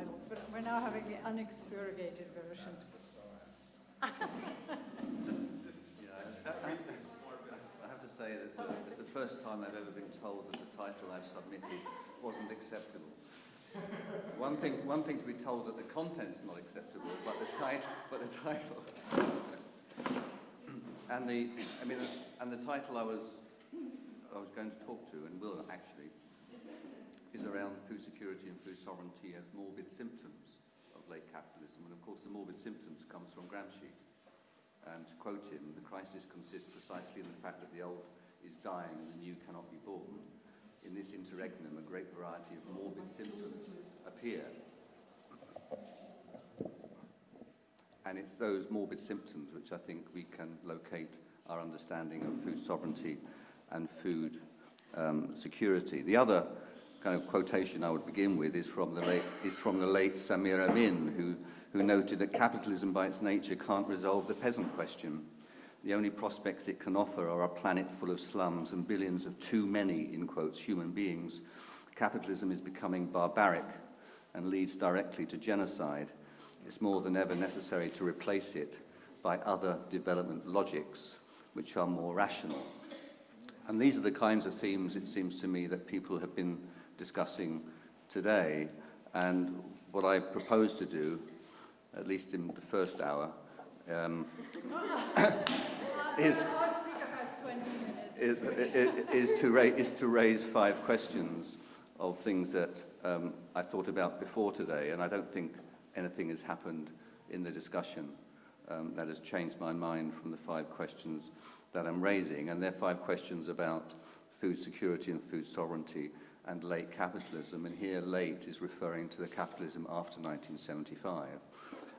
titles, but we're now having the unexpurgated version. Yeah, I, have to say that it's the, it's the first time I've ever been told that the title I've submitted wasn't acceptable. One thing, one thing to be told that the content's not acceptable, but the, ti- but the title. and the, I mean, and the title I was, I was going to talk to, and will actually, is around food security and food sovereignty as morbid symptoms of late capitalism. And of course, the morbid symptoms comes from Gramsci. And to quote him, the crisis consists precisely in the fact that the old is dying and the new cannot be born. In this interregnum, a great variety of morbid symptoms appear. And it's those morbid symptoms which I think we can locate our understanding of food sovereignty and food um, security. The other kind of quotation I would begin with is from the late, is from the late Samir Amin, who, who noted that capitalism by its nature can't resolve the peasant question. The only prospects it can offer are a planet full of slums and billions of too many, in quotes, human beings. Capitalism is becoming barbaric and leads directly to genocide. It's more than ever necessary to replace it by other development logics, which are more rational. And these are the kinds of themes, it seems to me, that people have been discussing today. And what I propose to do, at least in the first hour, um, is, Our speaker has 20 minutes. is, is, to raise, is to raise five questions of things that um, I thought about before today, and I don't think anything has happened in the discussion um, that has changed my mind from the five questions that I'm raising, and they're five questions about food security and food sovereignty and late capitalism, and here late is referring to the capitalism after 1975,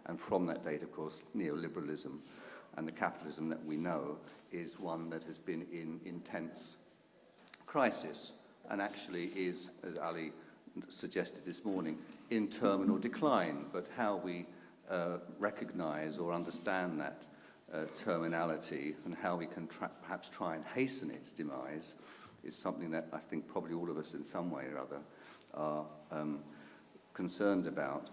and from that date, of course, neoliberalism, and the capitalism that we know is one that has been in intense crisis, and actually is, as Ali suggested this morning, in terminal decline, but how we uh, recognize or understand that uh, terminality and how we can perhaps try and hasten its demise is something that I think probably all of us in some way or other are um, concerned about.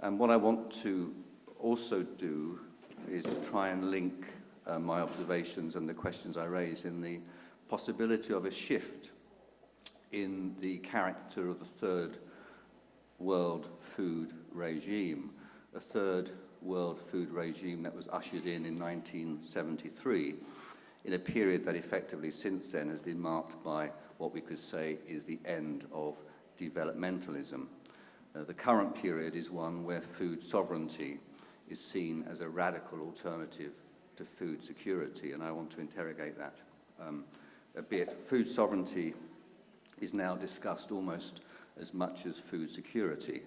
And what I want to also do is to try and link uh, my observations and the questions I raise in the possibility of a shift in the character of the third world food regime, a third world food regime that was ushered in in 1973 in a period that effectively since then has been marked by what we could say is the end of developmentalism. Uh, the current period is one where food sovereignty is seen as a radical alternative to food security, and I want to interrogate that um, a bit. Food sovereignty is now discussed almost as much as food security.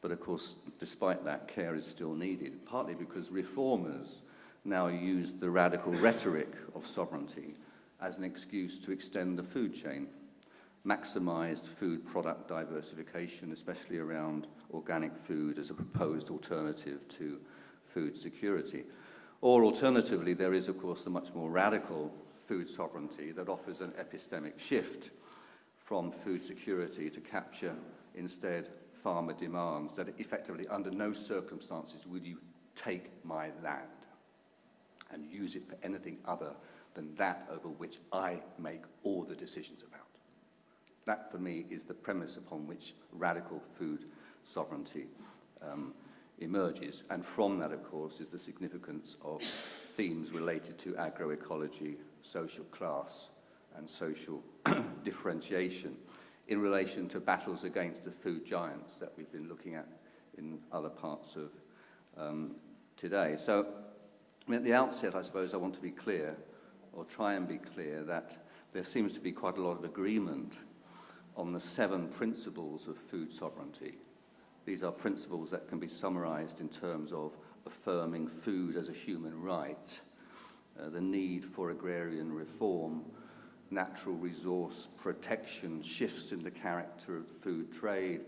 But of course, despite that, care is still needed, partly because reformers now use the radical rhetoric of sovereignty as an excuse to extend the food chain, maximized food product diversification, especially around organic food as a proposed alternative to food security. Or alternatively, there is, of course, the much more radical food sovereignty that offers an epistemic shift from food security to capture instead farmer demands that effectively under no circumstances would you take my land and use it for anything other than that over which I make all the decisions about. That, for me, is the premise upon which radical food sovereignty um, emerges. And from that, of course, is the significance of themes related to agroecology, social class, and social differentiation in relation to battles against the food giants that we've been looking at in other parts of um, today. So at the outset, I suppose I want to be clear, or try and be clear, that there seems to be quite a lot of agreement on the seven principles of food sovereignty. These are principles that can be summarized in terms of affirming food as a human right, uh, the need for agrarian reform, natural resource protection, shifts in the character of food trade,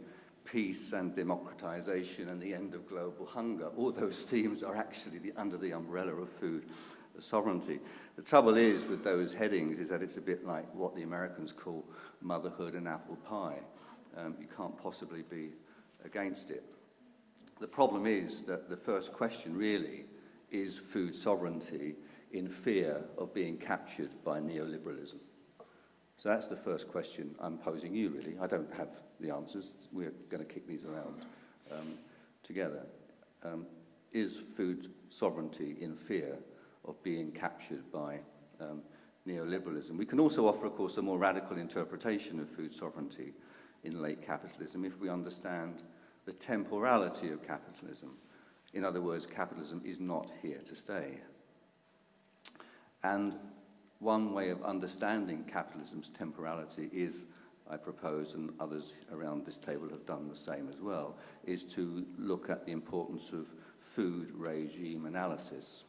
peace and democratization and the end of global hunger. All those themes are actually the, under the umbrella of food sovereignty. The trouble is with those headings is that it's a bit like what the Americans call motherhood and apple pie. Um, you can't possibly be against it. The problem is that the first question really is food sovereignty in fear of being captured by neoliberalism. So that's the first question I'm posing you, really. I don't have the answers. We're going to kick these around um, together. Um, is food sovereignty in fear of being captured by um, neoliberalism? We can also offer, of course, a more radical interpretation of food sovereignty in late capitalism if we understand the temporality of capitalism. In other words, capitalism is not here to stay. And one way of understanding capitalism's temporality is, I propose, and others around this table have done the same as well, is to look at the importance of food regime analysis.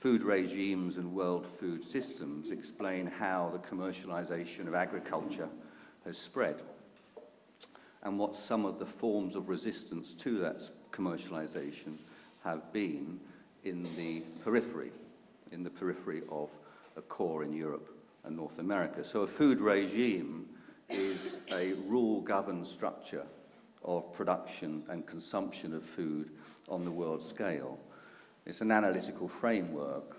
Food regimes and world food systems explain how the commercialization of agriculture has spread and what some of the forms of resistance to that commercialization have been in the periphery, in the periphery of a core in Europe and North America. So a food regime is a rule-governed structure of production and consumption of food on the world scale. It's an analytical framework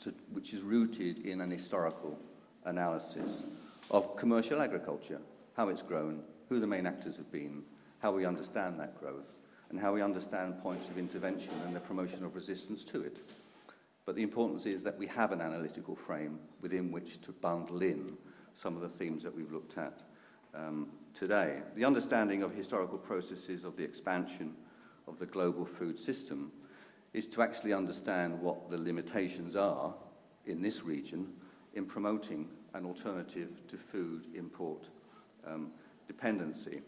to, which is rooted in an historical analysis of commercial agriculture, how it's grown, who the main actors have been, how we understand that growth, and how we understand points of intervention and the promotion of resistance to it. But the importance is that we have an analytical frame within which to bundle in some of the themes that we've looked at um, today. The understanding of historical processes of the expansion of the global food system is to actually understand what the limitations are in this region in promoting an alternative to food import um, dependency.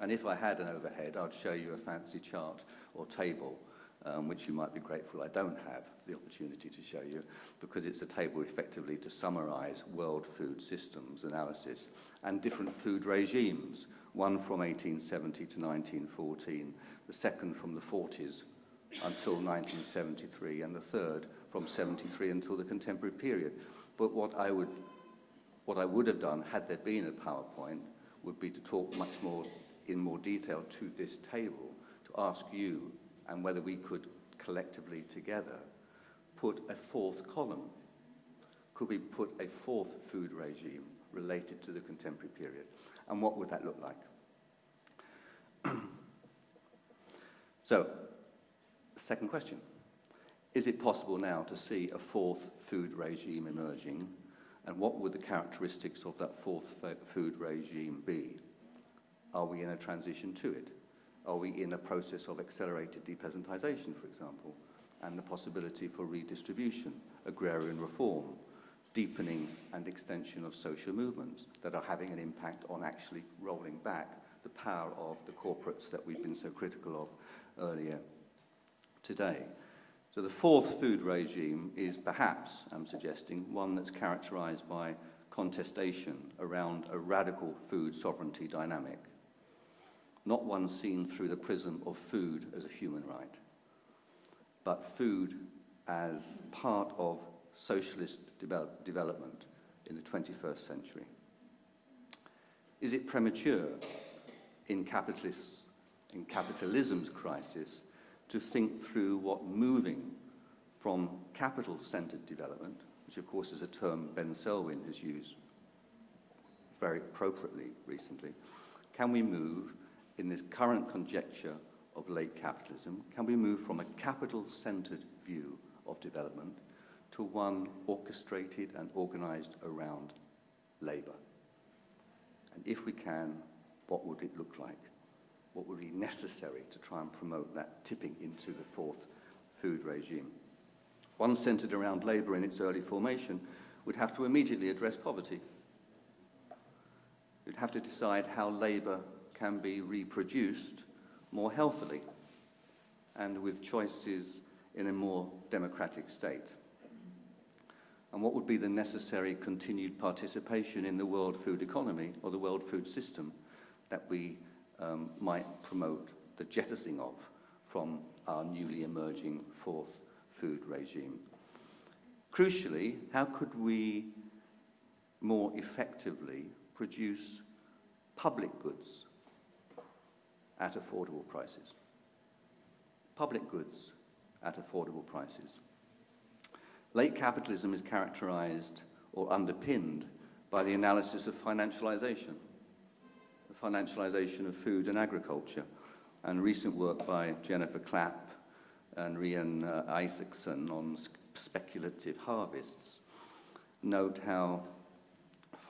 And if I had an overhead, I'd show you a fancy chart or table um, which you might be grateful I don't have the opportunity to show you, because it's a table effectively to summarize world food systems analysis and different food regimes, one from 1870 to 1914, the second from the 40s until 1973, and the third from 73 until the contemporary period. But what I would, what I would have done, had there been a PowerPoint, would be to talk much more in more detail to this table, to ask you and whether we could collectively together put a fourth column. Could we put a fourth food regime related to the contemporary period? And what would that look like? so, second question. Is it possible now to see a fourth food regime emerging? And what would the characteristics of that fourth food regime be? Are we in a transition to it? Are we in a process of accelerated depeasantization, for example, and the possibility for redistribution, agrarian reform, deepening and extension of social movements that are having an impact on actually rolling back the power of the corporates that we've been so critical of earlier today. So the fourth food regime is perhaps, I'm suggesting, one that's characterized by contestation around a radical food sovereignty dynamic not one seen through the prism of food as a human right, but food as part of socialist develop development in the 21st century. Is it premature in capitalists, in capitalism's crisis, to think through what moving from capital-centered development, which of course is a term Ben Selwyn has used very appropriately recently, can we move in this current conjecture of late capitalism, can we move from a capital-centered view of development to one orchestrated and organized around labor? And if we can, what would it look like? What would be necessary to try and promote that tipping into the fourth food regime? One centered around labor in its early formation would have to immediately address poverty. You'd have to decide how labor can be reproduced more healthily and with choices in a more democratic state? And what would be the necessary continued participation in the world food economy or the world food system that we um, might promote the jettisoning of from our newly emerging fourth food regime? Crucially, how could we more effectively produce public goods at affordable prices. Public goods at affordable prices. Late capitalism is characterized or underpinned by the analysis of financialization, the financialization of food and agriculture, and recent work by Jennifer Clapp and Ryan uh, Isakson on speculative harvests note how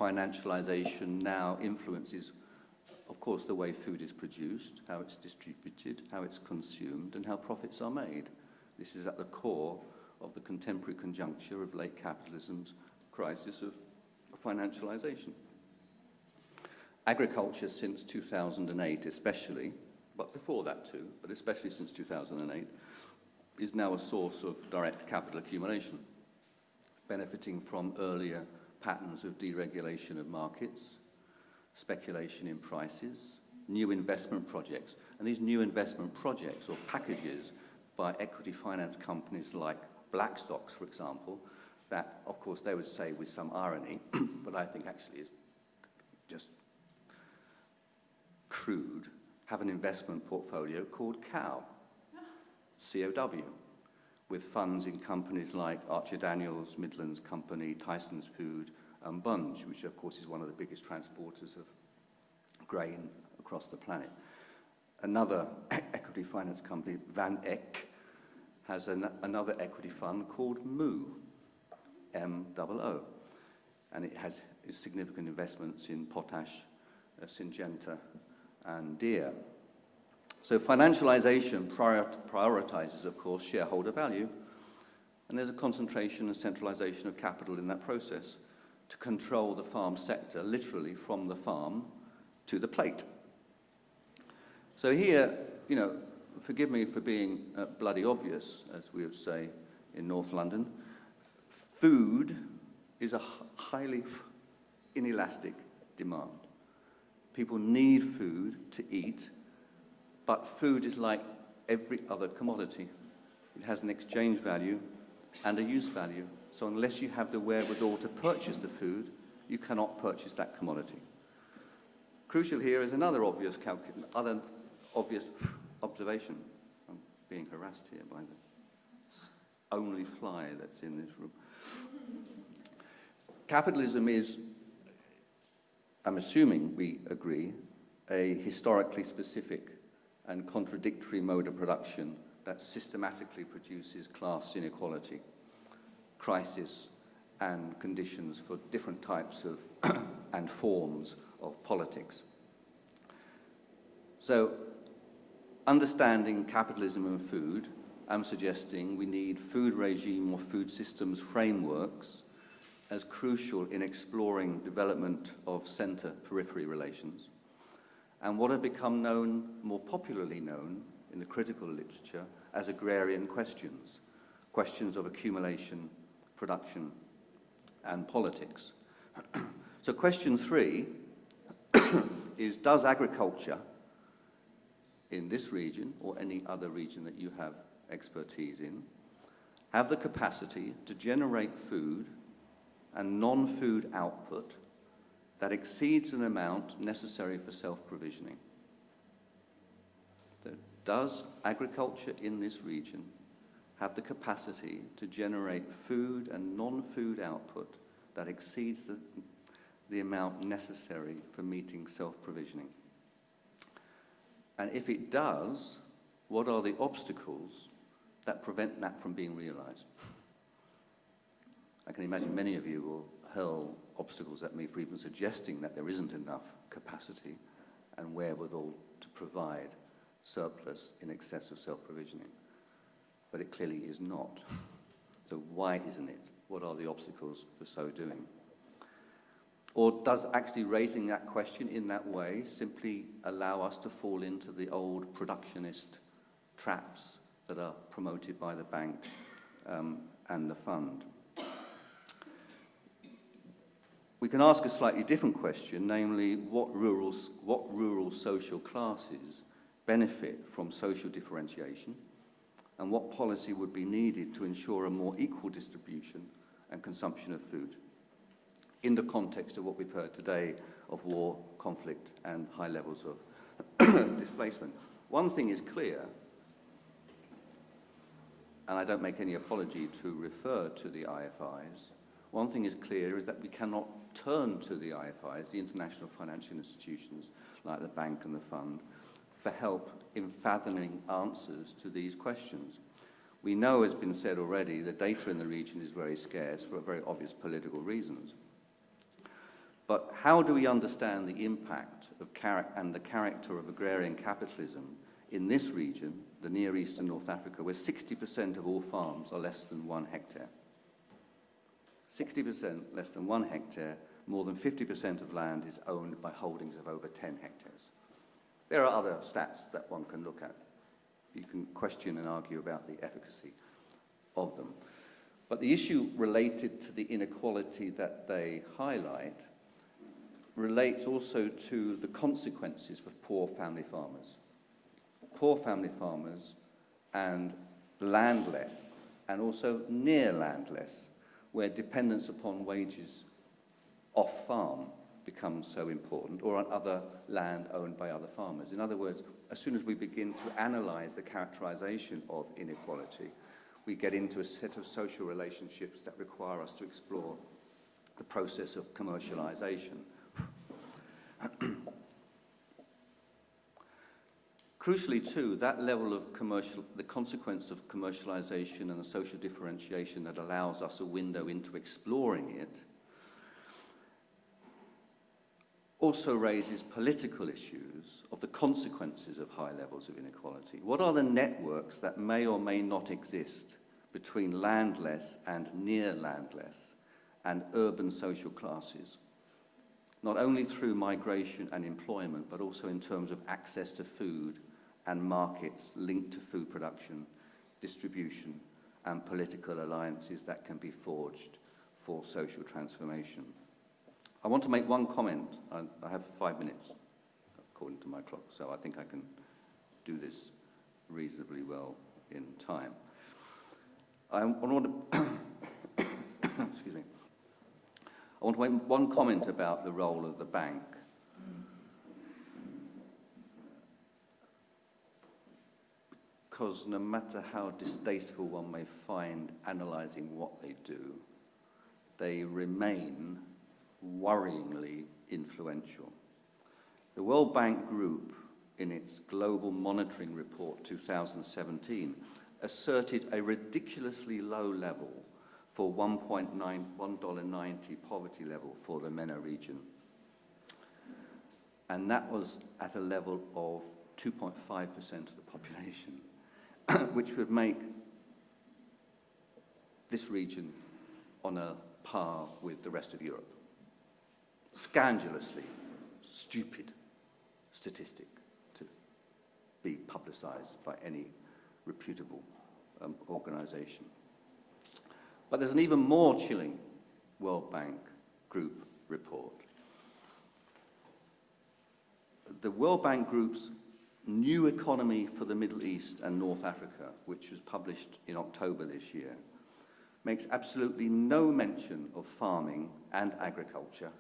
financialization now influences, of course, the way food is produced, how it's distributed, how it's consumed, and how profits are made. This is at the core of the contemporary conjuncture of late capitalism's crisis of financialization. Agriculture since 2008 especially, but before that too, but especially since 2008, is now a source of direct capital accumulation, benefiting from earlier patterns of deregulation of markets, speculation in prices, new investment projects. And these new investment projects or packages by equity finance companies like Blackstocks, for example, that, of course, they would say with some irony, but I think actually is just crude, have an investment portfolio called COW, C-O-W, with funds in companies like Archer Daniels, Midlands Company, Tyson's Food, and Bunge, which of course is one of the biggest transporters of grain across the planet. Another equity finance company, Van Eck, has an, another equity fund called MOO, M-O-O, and it has significant investments in potash, uh, Syngenta, and Deere. So financialization prior prioritizes, of course, shareholder value, and there's a concentration and centralization of capital in that process to control the farm sector, literally from the farm to the plate. So here, you know, forgive me for being uh, bloody obvious, as we would say in North London, food is a highly inelastic demand. People need food to eat, but food is like every other commodity. It has an exchange value and a use value. So unless you have the wherewithal to purchase the food, you cannot purchase that commodity. Crucial here is another obvious, other obvious observation. I'm being harassed here by the only fly that's in this room. Capitalism is, I'm assuming we agree, a historically specific and contradictory mode of production that systematically produces class inequality, crisis, and conditions for different types of and forms of politics. So, understanding capitalism and food, I'm suggesting we need food regime or food systems frameworks as crucial in exploring development of center-periphery relations and what have become known, more popularly known, in the critical literature as agrarian questions, questions of accumulation, production, and politics. so question three is, does agriculture in this region or any other region that you have expertise in have the capacity to generate food and non-food output that exceeds an amount necessary for self-provisioning. So does agriculture in this region have the capacity to generate food and non-food output that exceeds the, the amount necessary for meeting self-provisioning? And if it does, what are the obstacles that prevent that from being realized? I can imagine many of you will hurl obstacles at me for even suggesting that there isn't enough capacity and wherewithal to provide surplus in excess of self-provisioning. But it clearly is not. So why isn't it? What are the obstacles for so doing? Or does actually raising that question in that way simply allow us to fall into the old productionist traps that are promoted by the bank um, and the fund? We can ask a slightly different question, namely, what rural, what rural social classes benefit from social differentiation and what policy would be needed to ensure a more equal distribution and consumption of food in the context of what we've heard today of war, conflict and high levels of displacement. One thing is clear, and I don't make any apology to refer to the IFIs, one thing is clear is that we cannot turn to the IFIs, the international financial institutions like the bank and the fund, for help in fathoming answers to these questions. We know, as has been said already, the data in the region is very scarce for very obvious political reasons. But how do we understand the impact of and the character of agrarian capitalism in this region, the Near East and North Africa, where 60% of all farms are less than one hectare? 60% less than one hectare, more than 50% of land is owned by holdings of over 10 hectares. There are other stats that one can look at. You can question and argue about the efficacy of them. But the issue related to the inequality that they highlight relates also to the consequences for poor family farmers. Poor family farmers and landless, and also near landless, where dependence upon wages off farm becomes so important, or on other land owned by other farmers. In other words, as soon as we begin to analyze the characterization of inequality, we get into a set of social relationships that require us to explore the process of commercialization. Crucially, too, that level of commercial, the consequence of commercialization and the social differentiation that allows us a window into exploring it also raises political issues of the consequences of high levels of inequality. What are the networks that may or may not exist between landless and near landless and urban social classes? Not only through migration and employment, but also in terms of access to food and markets linked to food production, distribution, and political alliances that can be forged for social transformation. I want to make one comment. I, I have five minutes, according to my clock, so I think I can do this reasonably well in time. I want to, excuse me, I want to make one comment about the role of the bank. Because no matter how distasteful one may find analysing what they do, they remain worryingly influential. The World Bank Group, in its Global Monitoring Report 2017, asserted a ridiculously low level for $1.90 poverty level for the MENA region. And that was at a level of 2.5% of the population, which would make this region on a par with the rest of Europe scandalously stupid statistic to be publicized by any reputable um, organization. But there's an even more chilling World Bank Group report. The World Bank Group's New Economy for the Middle East and North Africa, which was published in October this year, makes absolutely no mention of farming and agriculture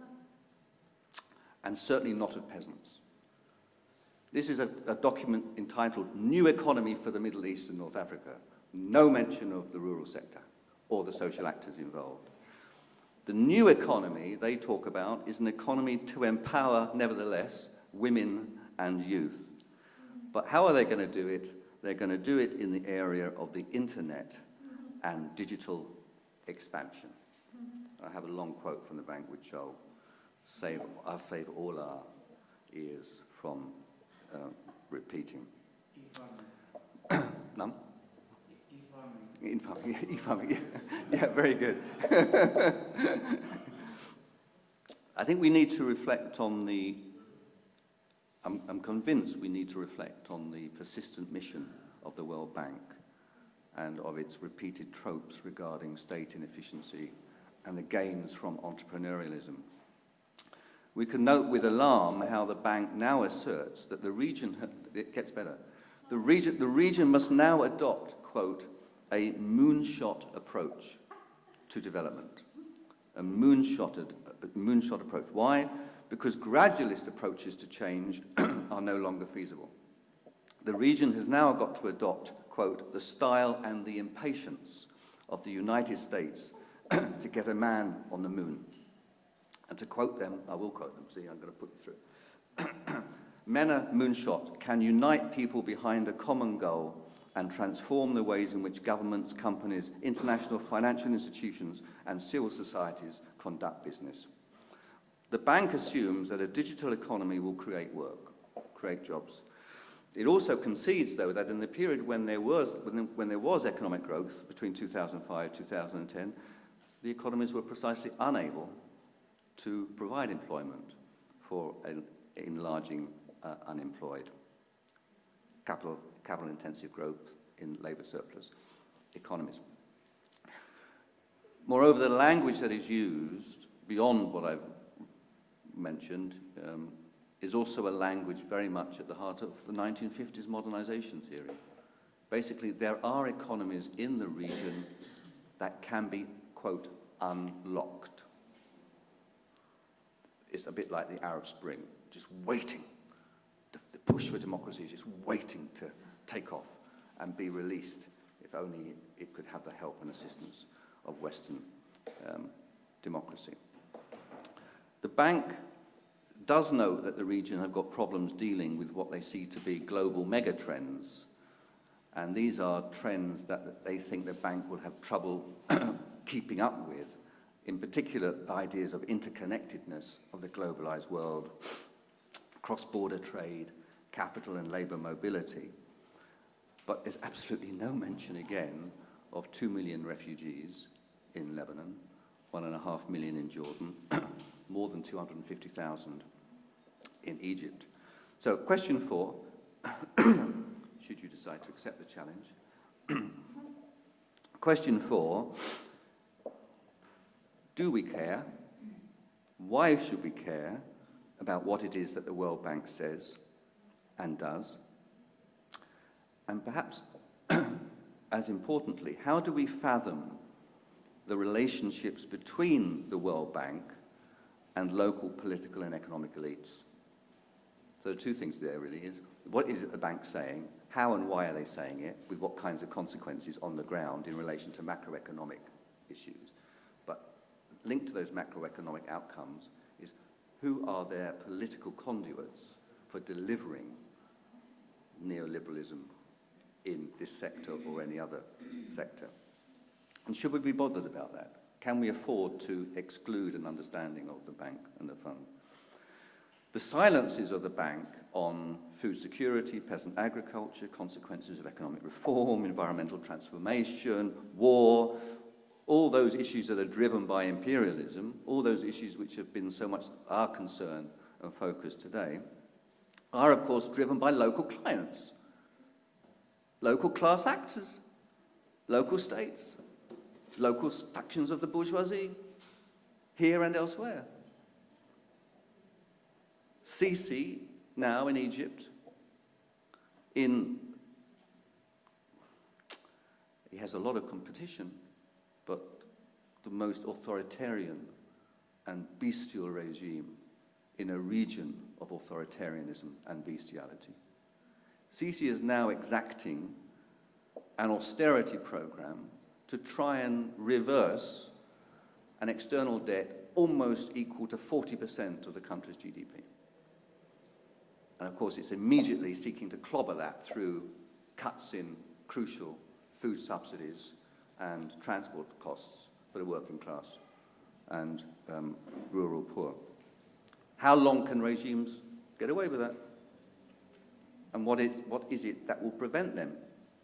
and certainly not of peasants. This is a, a, document entitled New Economy for the Middle East and North Africa. No mention of the rural sector or the social actors involved. The new economy they talk about is an economy to empower, nevertheless, women and youth. But how are they going to do it? They're going to do it in the area of the internet and digital expansion. I have a long quote from the bank which I'll save, I'll save all our ears from uh, repeating. E-farming. E-farming, yeah. yeah, very good. I think we need to reflect on the, I'm, I'm convinced we need to reflect on the persistent mission of the World Bank and of its repeated tropes regarding state inefficiency and the gains from entrepreneurialism we can note with alarm how the bank now asserts that the region, it gets better, the region, the region must now adopt, quote, a moonshot approach to development. A moonshotted, a moonshot approach. Why? because gradualist approaches to change are no longer feasible. The region has now got to adopt, quote, the style and the impatience of the United States to get a man on the moon. And to quote them, I will quote them, see, I'm going to put you through. MENA Moonshot can unite people behind a common goal and transform the ways in which governments, companies, international financial institutions, and civil societies conduct business. The bank assumes that a digital economy will create work, create jobs. It also concedes, though, that in the period when there was, when, there was economic growth between 2005 and 2010, the economies were precisely unable to provide employment for an enlarging uh, unemployed. Capital, capital intensive growth in labour surplus economies. Moreover, the language that is used, beyond what I've mentioned, um, is also a language very much at the heart of the 1950s modernization theory. Basically, there are economies in the region that can be, quote, unlocked. It's a bit like the Arab Spring, just waiting. The, the push for democracy is just waiting to take off and be released, if only it could have the help and assistance of Western um, democracy. The bank does note that the region have got problems dealing with what they see to be global megatrends. And these are trends that they think the bank will have trouble keeping up with, in particular ideas of interconnectedness of the globalized world, cross-border trade, capital and labor mobility. But there's absolutely no mention again of two million refugees in Lebanon, one and a half million in Jordan, more than 250,000 in Egypt. So question four, should you decide to accept the challenge. question four, do we care? Why should we care about what it is that the World Bank says and does? And perhaps, as importantly, how do we fathom the relationships between the World Bank and local political and economic elites? So two things there really is, what is it the bank's saying? How and why are they saying it? With what kinds of consequences on the ground in relation to macroeconomic issues? Linked to those macroeconomic outcomes is who are their political conduits for delivering neoliberalism in this sector or any other sector? And should we be bothered about that? Can we afford to exclude an understanding of the bank and the fund? The silences of the bank on food security, peasant agriculture, consequences of economic reform, environmental transformation, war, all those issues that are driven by imperialism, all those issues which have been so much our concern and focus today, are of course driven by local clients, local class actors, local states, local factions of the bourgeoisie, here and elsewhere. Sisi, now in Egypt, in, he has a lot of competition, the most authoritarian and bestial regime in a region of authoritarianism and bestiality. Sisi is now exacting an austerity program to try and reverse an external debt almost equal to 40% of the country's GDP. And of course, it's immediately seeking to clobber that through cuts in crucial food subsidies and transport costs for the working class and um, rural poor. How long can regimes get away with that? And what is, what is it that will prevent them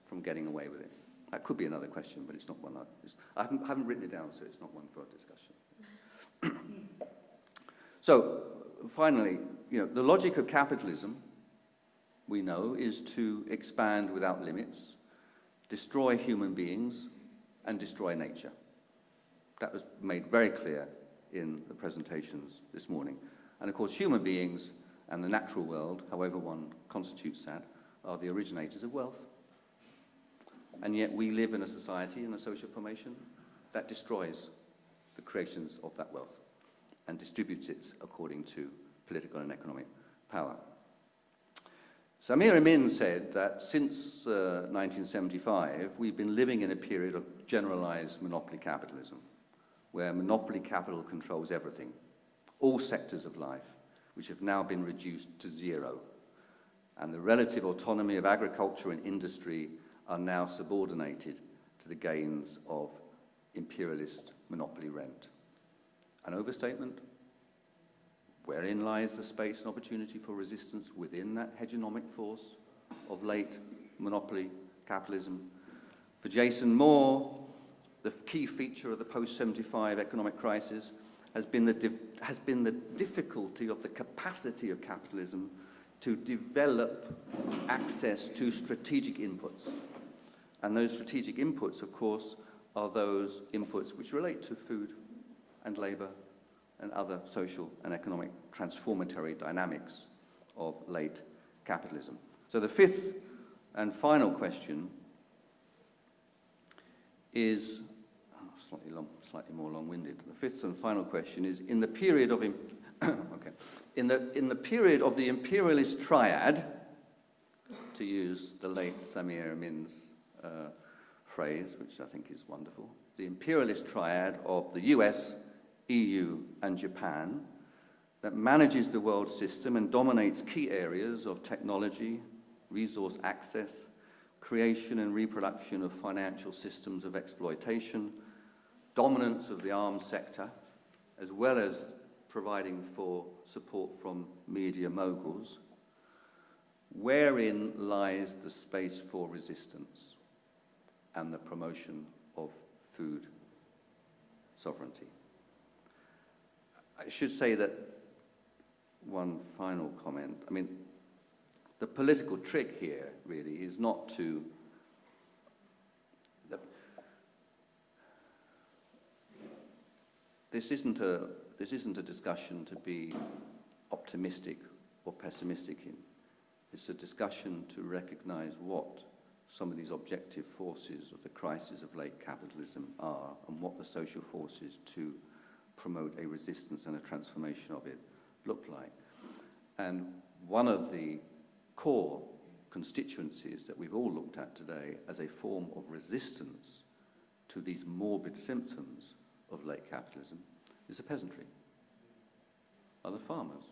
from getting away with it? That could be another question, but it's not one I, I haven't, haven't written it down, so it's not one for discussion. so, finally, you know, the logic of capitalism, we know, is to expand without limits, destroy human beings, and destroy nature. That was made very clear in the presentations this morning. And of course, human beings and the natural world, however one constitutes that, are the originators of wealth. And yet we live in a society, in a social formation, that destroys the creations of that wealth and distributes it according to political and economic power. Samir Amin said that since uh, 1975, we've been living in a period of generalized monopoly capitalism, where monopoly capital controls everything, all sectors of life, which have now been reduced to zero. And the relative autonomy of agriculture and industry are now subordinated to the gains of imperialist monopoly rent. An overstatement? Wherein lies the space and opportunity for resistance within that hegemonic force of late monopoly capitalism? For Jason Moore, the key feature of the post-75 economic crisis has been, the has been the difficulty of the capacity of capitalism to develop access to strategic inputs. And those strategic inputs, of course, are those inputs which relate to food and labour and other social and economic transformatory dynamics of late capitalism. So the fifth and final question is slightly, long, slightly more long-winded. The fifth and final question is, in the period of, okay, in the, in the period of the imperialist triad, to use the late Samir Amin's uh, phrase, which I think is wonderful, the imperialist triad of the US, EU and Japan that manages the world system and dominates key areas of technology, resource access, creation and reproduction of financial systems of exploitation, dominance of the arms sector, as well as providing for support from media moguls, wherein lies the space for resistance and the promotion of food sovereignty. I should say that one final comment. I mean, the political trick here really is not to the, this isn't a this isn't a discussion to be optimistic or pessimistic in. It's a discussion to recognize what some of these objective forces of the crisis of late capitalism are and what the social forces to promote a resistance and a transformation of it look like. And one of the core constituencies that we've all looked at today as a form of resistance to these morbid symptoms of late capitalism is the peasantry, are the farmers,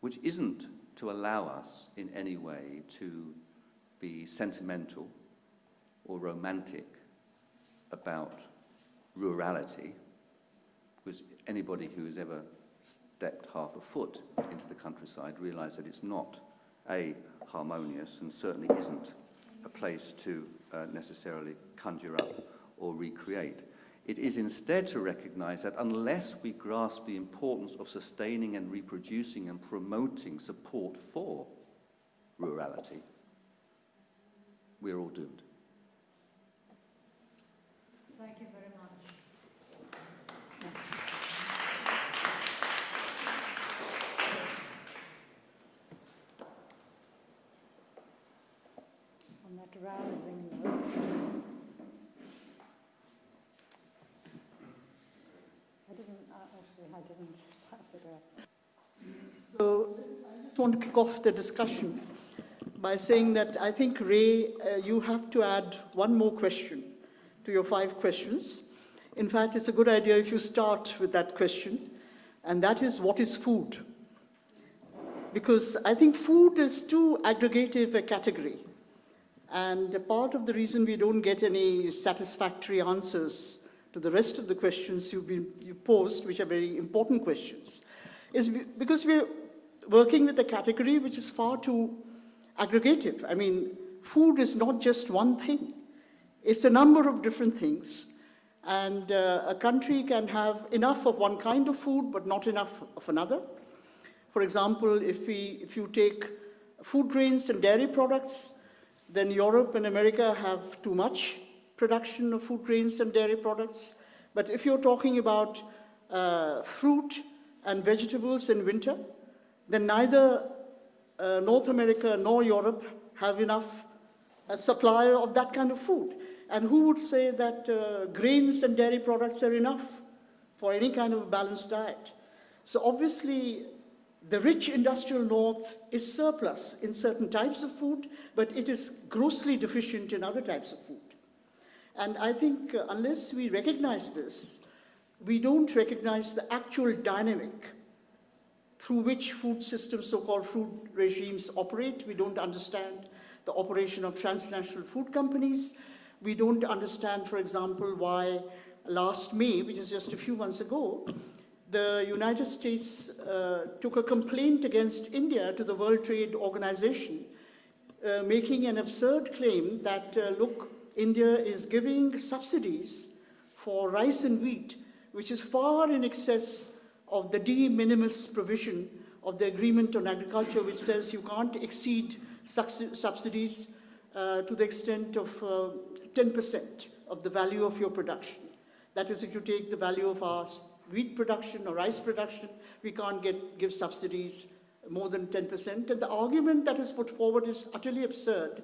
which isn't to allow us in any way to be sentimental or romantic about rurality, because anybody who has ever stepped half a foot into the countryside realize that it's not a harmonious and certainly isn't a place to uh, necessarily conjure up or recreate. It is instead to recognize that unless we grasp the importance of sustaining and reproducing and promoting support for rurality, we're all doomed. Thank you very much. On that rousing note. I didn't, uh, actually, I didn't pass it up. So I just want to kick off the discussion by saying that I think, Ray, uh, you have to add one more question to your five questions. In fact, it's a good idea if you start with that question, and that is, what is food? Because I think food is too aggregative a category. And part of the reason we don't get any satisfactory answers to the rest of the questions you've been, you posed, which are very important questions, is because we're working with a category which is far too aggregative. I mean, food is not just one thing. It's a number of different things. And uh, a country can have enough of one kind of food, but not enough of another. For example, if, we, if you take food grains and dairy products, then Europe and America have too much production of food grains and dairy products. But if you're talking about uh, fruit and vegetables in winter, then neither uh, North America nor Europe have enough uh, supply of that kind of food. And who would say that uh, grains and dairy products are enough for any kind of balanced diet? So obviously, The rich industrial north is surplus in certain types of food, but it is grossly deficient in other types of food. And I think uh, unless we recognize this, we don't recognize the actual dynamic through which food systems, so-called food regimes operate. We don't understand the operation of transnational food companies. We don't understand, for example, why last May, which is just a few months ago, the United States uh, took a complaint against India to the World Trade Organization, uh, making an absurd claim that, uh, look, India is giving subsidies for rice and wheat, which is far in excess of the de minimis provision of the Agreement on Agriculture, which says you can't exceed subsidies uh, to the extent of 10% uh, of the value of your production. That is, if you take the value of our wheat production or rice production, we can't get, give subsidies more than 10%. And the argument that is put forward is utterly absurd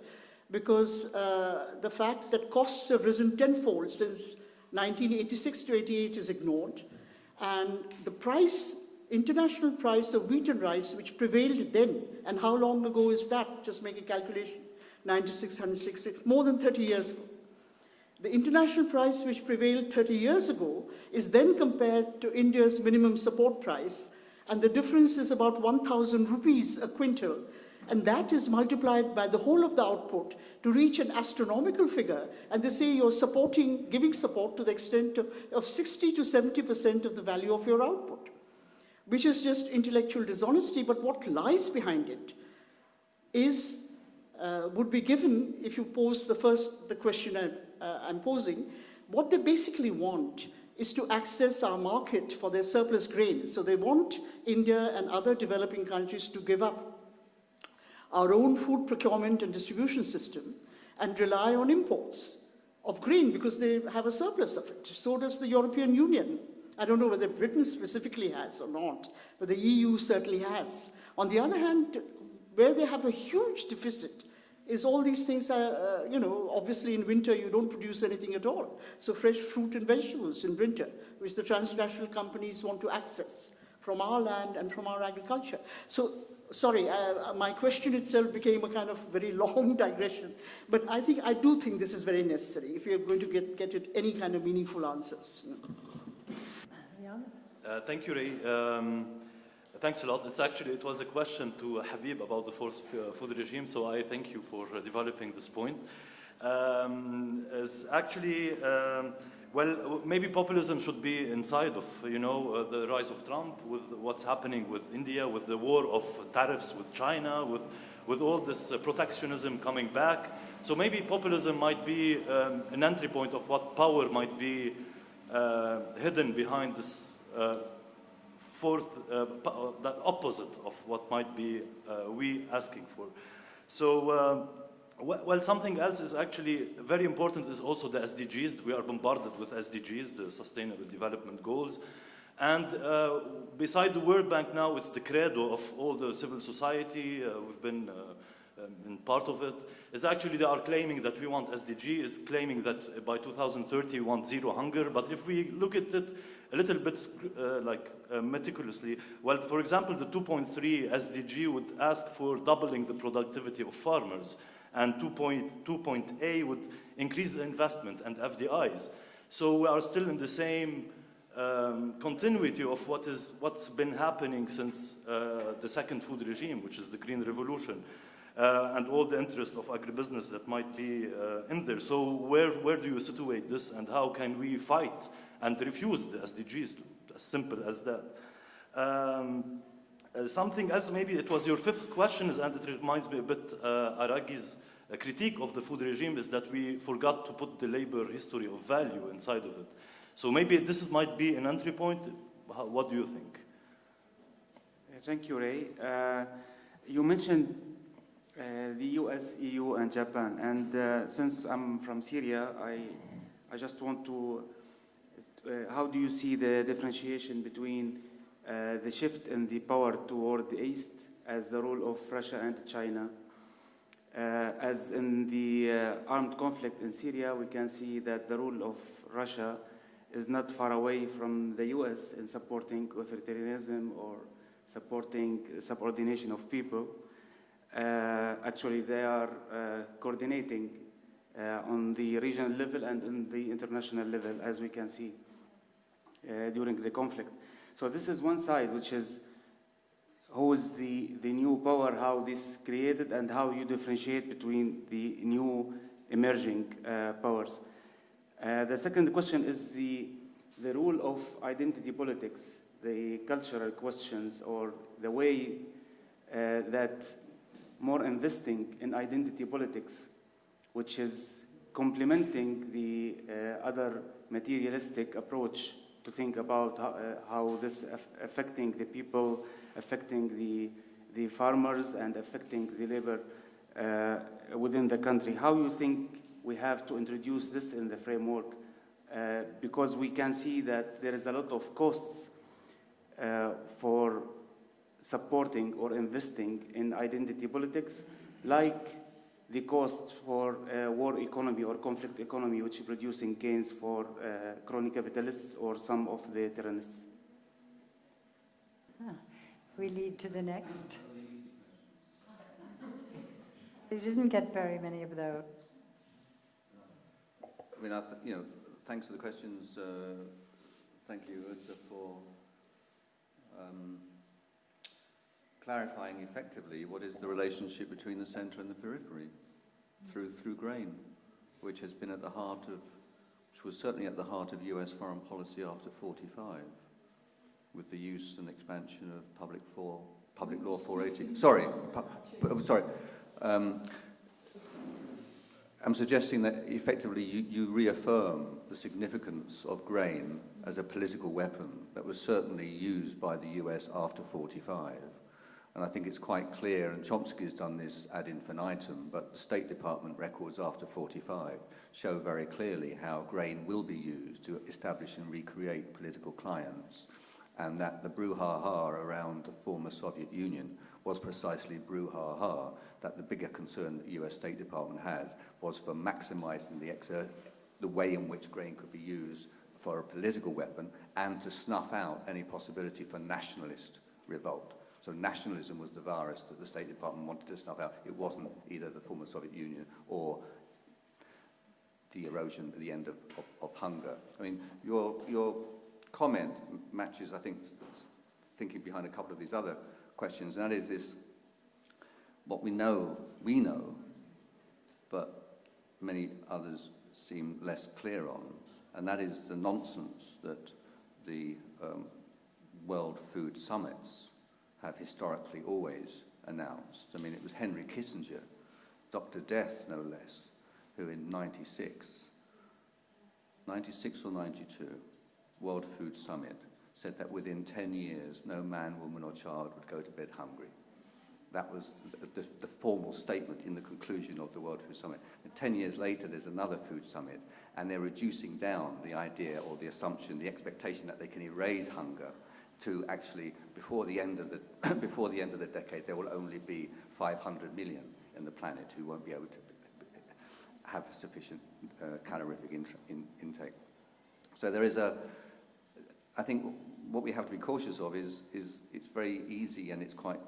because uh, the fact that costs have risen tenfold since 1986 to 88 is ignored. And the price, international price of wheat and rice, which prevailed then, and how long ago is that? Just make a calculation. 96, 160, more than 30 years ago. The international price which prevailed 30 years ago is then compared to India's minimum support price, and the difference is about 1,000 rupees a quintal, and that is multiplied by the whole of the output to reach an astronomical figure, and they say you're supporting, giving support to the extent of, of 60 to 70% of the value of your output, which is just intellectual dishonesty, but what lies behind it is, uh, would be given if you pose the first, the question I, uh, I'm posing, what they basically want is to access our market for their surplus grain. So they want India and other developing countries to give up our own food procurement and distribution system and rely on imports of grain because they have a surplus of it. So does the European Union. I don't know whether Britain specifically has or not, but the EU certainly has. On the other hand, where they have a huge deficit is all these things are, uh, you know, obviously in winter you don't produce anything at all. So fresh fruit and vegetables in winter, which the transnational companies want to access from our land and from our agriculture. So, sorry, uh, my question itself became a kind of very long digression, but I think, I do think this is very necessary if you're going to get, get it any kind of meaningful answers. Uh, thank you, Ray. Um, thanks a lot. It's actually, it was a question to Habib about the forced uh, food regime, so I thank you for uh, developing this point. Um, actually, um, well, maybe populism should be inside of, you know, uh, the rise of Trump, with what's happening with India, with the war of tariffs with China, with, with all this uh, protectionism coming back. So maybe populism might be um, an entry point of what power might be uh, hidden behind this uh, fourth, uh, uh, that opposite of what might be we asking for. So well, something else is actually very important is also the SDGs. We are bombarded with SDGs, the Sustainable Development Goals. And uh, beside the World Bank now, it's the credo of all the civil society. Uh, we've been uh, um, in part of it. it. Is actually they are claiming that we want SDG, is claiming that by 2030 we want zero hunger. But if we look at it a little bit uh, like uh, meticulously, well, for example, the 2.3 SDG would ask for doubling the productivity of farmers and 2.2.A would increase the investment and FDIs. So we are still in the same um, continuity of what is, what's been happening since uh, the second food regime, which is the Green Revolution, uh, and all the interest of agribusiness that might be uh, in there. So where, where do you situate this and how can we fight and refuse the SDGs, as simple as that? Um, uh, something else, maybe it was your fifth question, is and it reminds me a bit uh, Araghi's uh, critique of the food regime is that we forgot to put the labor history of value inside of it. So maybe this might be an entry point. How, what do you think? Uh, thank you, Ray. Uh, you mentioned the US, EU, and Japan. And since I'm from Syria, I, I just want to, how do you see the differentiation between uh, the shift in the power toward the east as the role of Russia and China. Uh, as in the uh, armed conflict in Syria, we can see that the role of Russia is not far away from the US in supporting authoritarianism or supporting subordination of people. Uh, actually, they are uh, coordinating on the regional level and on the international level, as we can see during the conflict. So this is one side, which is who is the, the new power, how this created, and how you differentiate between the new emerging uh, powers. Uh, the second question is the, the role of identity politics, the cultural questions, or the way uh, that more investing in identity politics, which is complementing the uh, other materialistic approach to think about how, uh, how this aff affecting the people, affecting the, the farmers, and affecting the labor uh, within the country. How you think we have to introduce this in the framework? Uh, because we can see that there is a lot of costs uh, for supporting or investing in identity politics, like the cost for uh, war economy or conflict economy, which is producing gains for uh, crony capitalists or some of the tyrannists. Ah, We lead to the next. You didn't get very many of those. I mean, I th- you know, thanks for the questions. Uh, thank you, Utsa, for um, clarifying effectively what is the relationship between the centre and the periphery through through grain, which has been at the heart of, which was certainly at the heart of U.S. foreign policy after 45, with the use and expansion of public for public law 480. Sorry, pu- pu- sorry. Um, I'm suggesting that effectively you, you reaffirm the significance of grain as a political weapon that was certainly used by the US after 45. And I think it's quite clear, and Chomsky has done this ad infinitum, but the State Department records after 45 show very clearly how grain will be used to establish and recreate political clients, and that the brouhaha around the former Soviet Union was precisely brouhaha, that the bigger concern that the US State Department has was for maximizing the, the way in which grain could be used for a political weapon and to snuff out any possibility for nationalist revolt. So nationalism was the virus that the State Department wanted to snuff out. It wasn't either the former Soviet Union or the erosion at the end of, of, of hunger. I mean, your, your comment matches, I think, thinking behind a couple of these other questions, and that is this, what we know, we know, but many others seem less clear on, and that is the nonsense that the um, World Food Summits have historically always announced. I mean, it was Henry Kissinger, Dr. Death no less, who in 96, 96 or 92, World Food Summit, said that within 10 years, no man, woman or child would go to bed hungry. That was the, the, the formal statement in the conclusion of the World Food Summit. And 10 years later, there's another food summit, and they're reducing down the idea or the assumption, the expectation that they can erase hunger to actually, before the end of the, before the, end of the decade, there will only be 500 million in the planet who won't be able to have sufficient uh, calorific intra- in, intake. So there is a, I think what we have to be cautious of is, is it's very easy and it's quite,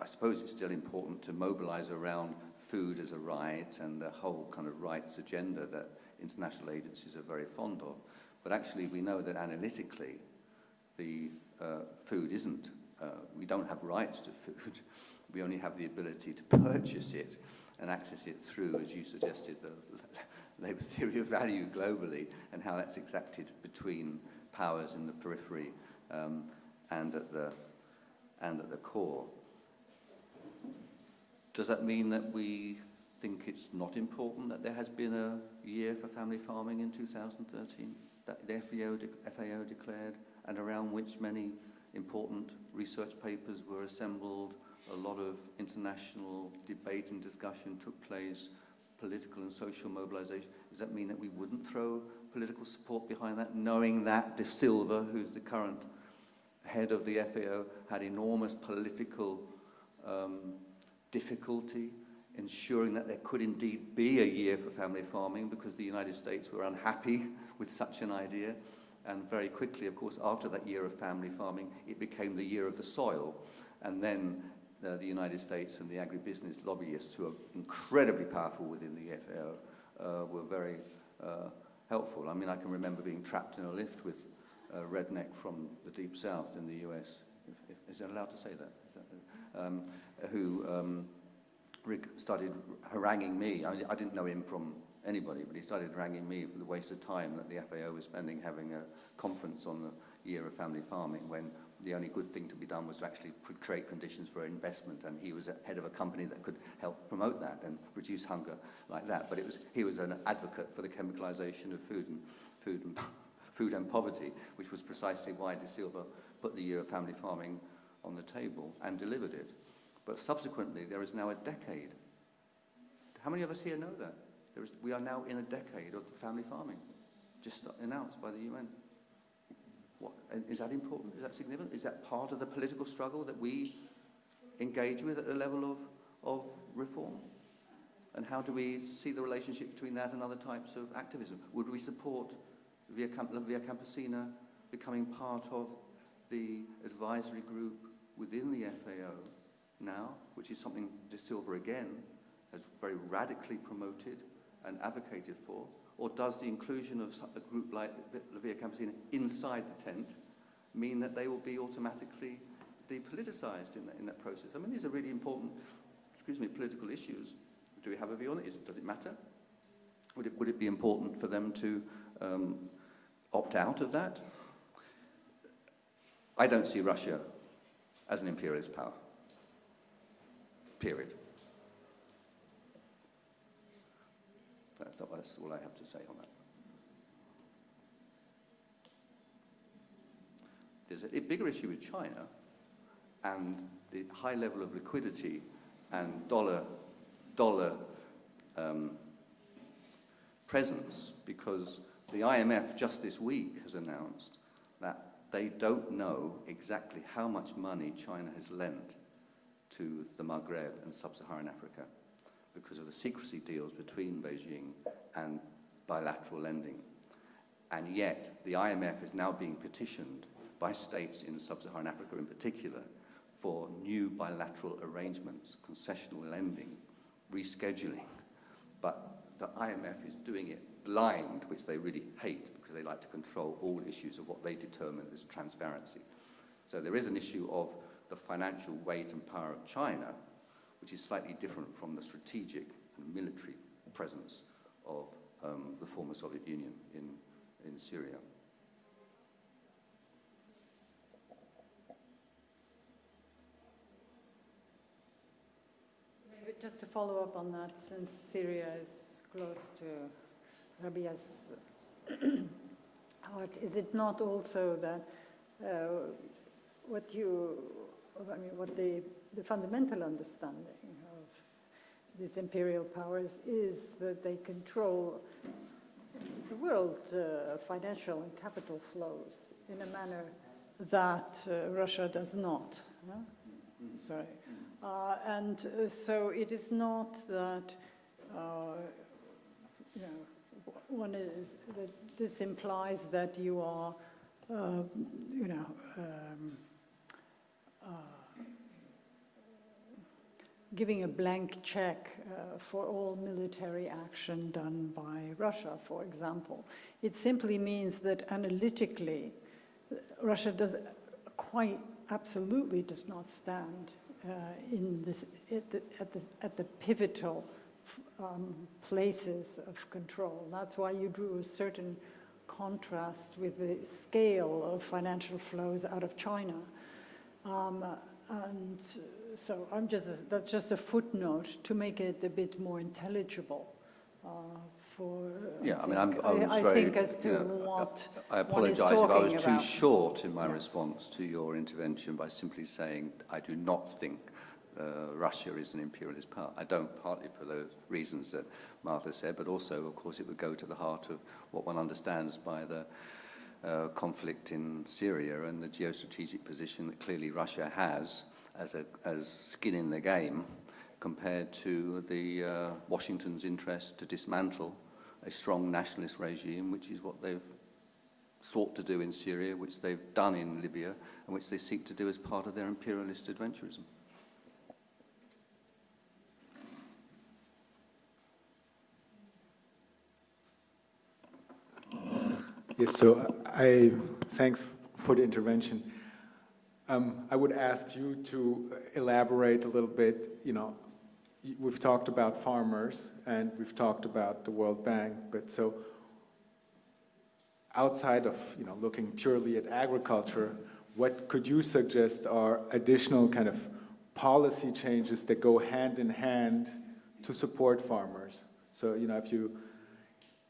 I suppose it's still important to mobilize around food as a right and the whole kind of rights agenda that international agencies are very fond of. But actually we know that analytically the food isn't, uh, we don't have rights to food. We only have the ability to purchase it and access it through, as you suggested, the labour theory of value globally and how that's exacted between powers in the periphery um, and, at the, and at the core. Does that mean that we think it's not important that there has been a year for family farming in 2013 that the FAO, de FAO declared and around which many important research papers were assembled, a lot of international debate and discussion took place, political and social mobilization. Does that mean that we wouldn't throw political support behind that, knowing that De Silva, who's the current head of the FAO, had enormous political um, difficulty ensuring that there could indeed be a year for family farming because the United States were unhappy with such an idea And very quickly, of course, after that year of family farming, it became the year of the soil. And then uh, the United States and the agribusiness lobbyists, who are incredibly powerful within the FAO, uh, were very uh, helpful. I mean, I can remember being trapped in a lift with a redneck from the deep south in the US. If, if, is it allowed to say that? That um, who um, started haranguing me. I, I didn't know him from anybody, but he started haranguing me for the waste of time that the FAO was spending having a conference on the year of family farming when the only good thing to be done was to actually create conditions for investment and he was a head of a company that could help promote that and reduce hunger like that. But it was, he was an advocate for the chemicalization of food and, food and, food and poverty, which was precisely why De Silva put the year of family farming on the table and delivered it. But subsequently, there is now a decade. How many of us here know that? We are now in a decade of family farming, just announced by the UN. Is that important? Is that significant? Is that part of the political struggle that we engage with at the level of, of reform? And how do we see the relationship between that and other types of activism? Would we support Via, Camp- Via Campesina becoming part of the advisory group within the FAO now, which is something De Silva again has very radically promoted and advocated for? Or does the inclusion of a group like La Via Campesina inside the tent mean that they will be automatically depoliticized in that, in that process? I mean, these are really important, excuse me, political issues. Do we have a view on it? Is, does it matter? Would it, would it be important for them to um, opt out of that? I don't see Russia as an imperialist power. Period. That's, all I have to say on that. There's a, a bigger issue with China and the high level of liquidity and dollar, dollar um, presence because the IMF just this week has announced that they don't know exactly how much money China has lent to the Maghreb and sub-Saharan Africa because of the secrecy deals between Beijing and bilateral lending. And yet, the IMF is now being petitioned by states in sub-Saharan Africa in particular for new bilateral arrangements, concessional lending, rescheduling. But the IMF is doing it blind, which they really hate because they like to control all issues of what they determine as transparency. So there is an issue of the financial weight and power of China, which is slightly different from the strategic and military presence of um, the former Soviet Union in, in Syria. Just to follow up on that, since Syria is close to Rabia's heart, is it not also that uh, what you, I mean, what the, the fundamental understanding of these imperial powers is that they control the world uh, financial and capital flows in a manner that uh, Russia does not. huh? Sorry. Uh, and uh, so it is not that, uh, you know, one is that this implies that you are, uh, you know, um, giving a blank check uh, for all military action done by Russia, for example. It simply means that analytically, Russia does quite absolutely does not stand uh, in this at the, at the, at the pivotal um, places of control. That's why you drew a certain contrast with the scale of financial flows out of China. Um, and so I'm just, that's just a footnote to make it a bit more intelligible uh, for, Yeah, I mean, I'm, I was I very, think as to you know, what I apologise if I was talking too short in my Yeah. response to your intervention by simply saying I do not think uh, Russia is an imperialist power. I don't, partly for those reasons that Martha said, but also, of course, it would go to the heart of what one understands by the uh, conflict in Syria and the geostrategic position that clearly Russia has as, a, as skin in the game compared to the uh, Washington's interest to dismantle a strong nationalist regime, which is what they've sought to do in Syria, which they've done in Libya, and which they seek to do as part of their imperialist adventurism. Yes, so I, thanks for the intervention. Um, I would ask you to elaborate a little bit, you know, we've talked about farmers and we've talked about the World Bank, but so outside of, you know, looking purely at agriculture, what could you suggest are additional kind of policy changes that go hand in hand to support farmers? So, you know, if you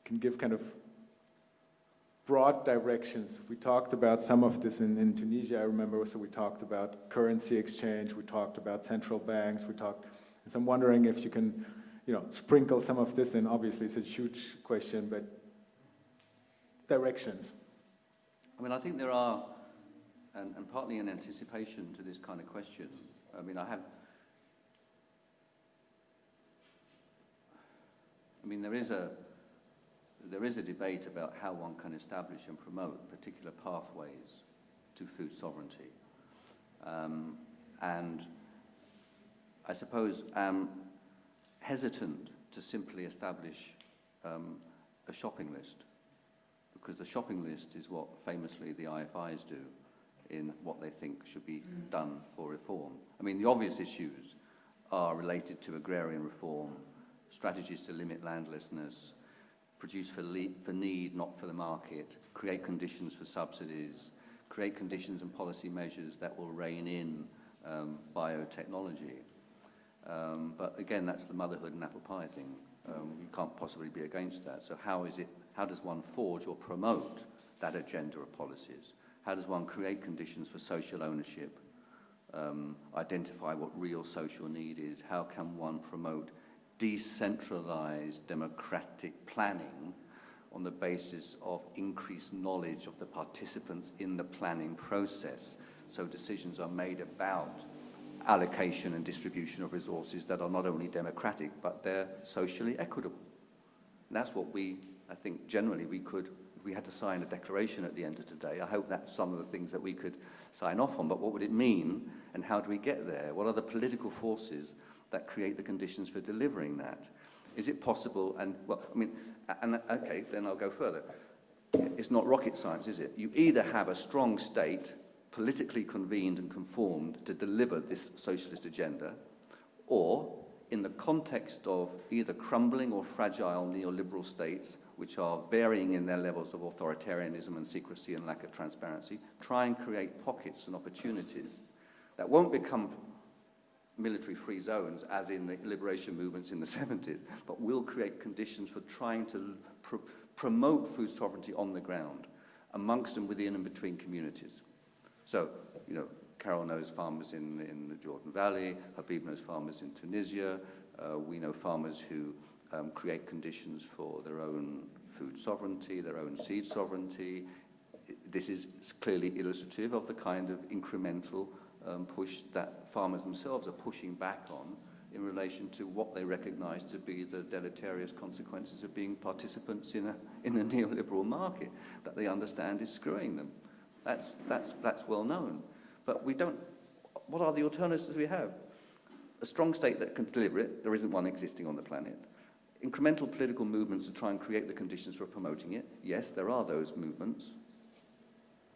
can give kind of broad directions. We talked about some of this in, in Tunisia, I remember, so we talked about currency exchange, we talked about central banks, we talked, so I'm wondering if you can, you know, sprinkle some of this in. Obviously, it's a huge question, but directions. I mean, I think there are, and, and partly in anticipation to this kind of question, I mean, I have, I mean, there is a, there is a debate about how one can establish and promote particular pathways to food sovereignty. Um, and I suppose am hesitant to simply establish um, a shopping list because the shopping list is what famously the IFIs do in what they think should be done for reform. I mean, the obvious issues are related to agrarian reform, strategies to limit landlessness, produce for, for need, not for the market, create conditions for subsidies, create conditions and policy measures that will rein in um, biotechnology. Um, but again, that's the motherhood and apple pie thing. Um, you can't possibly be against that. So how is it, how does one forge or promote that agenda of policies? How does one create conditions for social ownership? Um, identify what real social need is? How can one promote decentralized democratic planning on the basis of increased knowledge of the participants in the planning process so decisions are made about allocation and distribution of resources that are not only democratic but they're socially equitable. And that's what we, I think, generally we could, we had to sign a declaration at the end of today, I hope that's some of the things that we could sign off on. But what would it mean and how do we get there? What are the political forces that create the conditions for delivering that? Is it possible? And, well, I mean, and okay, then I'll go further. It's not rocket science, is it? You either have a strong state, politically convened and conformed to deliver this socialist agenda, or in the context of either crumbling or fragile neoliberal states, which are varying in their levels of authoritarianism and secrecy and lack of transparency, try and create pockets and opportunities that won't become military-free zones, as in the liberation movements in the 70s, but will create conditions for trying to pr promote food sovereignty on the ground, amongst and within and between communities. So, you know, Carol knows farmers in, in the Jordan Valley, Habib knows farmers in Tunisia, uh, we know farmers who um, create conditions for their own food sovereignty, their own seed sovereignty. This is clearly illustrative of the kind of incremental um, push that farmers themselves are pushing back on in relation to what they recognize to be the deleterious consequences of being participants in a, in a neoliberal market that they understand is screwing them. That's, that's, that's well known. But we don't, what are the alternatives we have? A strong state that can deliver it, there isn't one existing on the planet. Incremental political movements to try and create the conditions for promoting it, yes, there are those movements